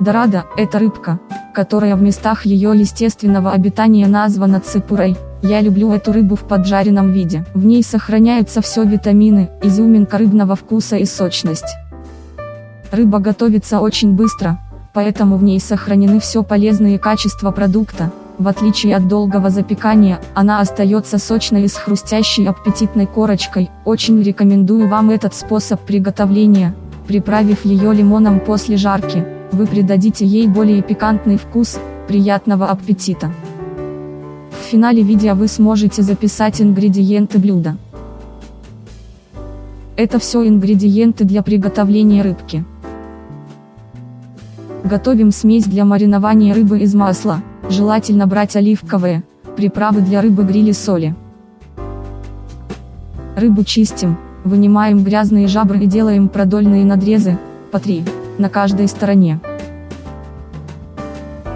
Дорада – это рыбка, которая в местах ее естественного обитания названа ципурой. Я люблю эту рыбу в поджаренном виде. В ней сохраняются все витамины, изюминка рыбного вкуса и сочность. Рыба готовится очень быстро, поэтому в ней сохранены все полезные качества продукта. В отличие от долгого запекания, она остается сочной и с хрустящей аппетитной корочкой. Очень рекомендую вам этот способ приготовления, приправив ее лимоном после жарки вы придадите ей более пикантный вкус, приятного аппетита. В финале видео вы сможете записать ингредиенты блюда. Это все ингредиенты для приготовления рыбки. Готовим смесь для маринования рыбы из масла, желательно брать оливковые, приправы для рыбы грили соли. Рыбу чистим, вынимаем грязные жабры и делаем продольные надрезы, по 3 на каждой стороне.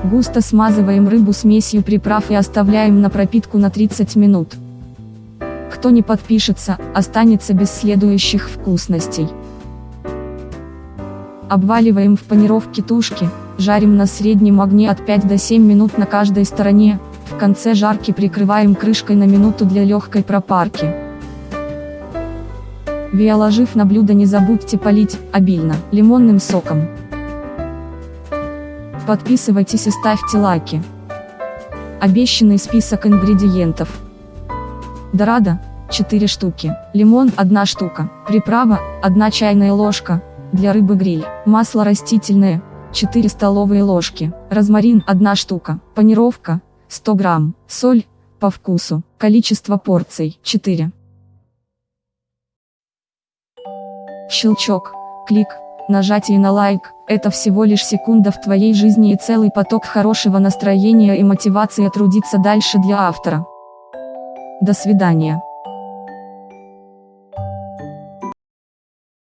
Густо смазываем рыбу смесью приправ и оставляем на пропитку на 30 минут. Кто не подпишется, останется без следующих вкусностей. Обваливаем в панировке тушки, жарим на среднем огне от 5 до 7 минут на каждой стороне, в конце жарки прикрываем крышкой на минуту для легкой пропарки. Виоложив на блюдо не забудьте полить, обильно, лимонным соком. Подписывайтесь и ставьте лайки. Обещанный список ингредиентов. Дорада, 4 штуки, лимон 1 штука, приправа, 1 чайная ложка, для рыбы гриль, масло растительное, 4 столовые ложки, розмарин 1 штука, панировка, 100 грамм, соль, по вкусу, количество порций, 4. Щелчок, клик, нажатие на лайк – это всего лишь секунда в твоей жизни и целый поток хорошего настроения и мотивации трудиться дальше для автора. До свидания.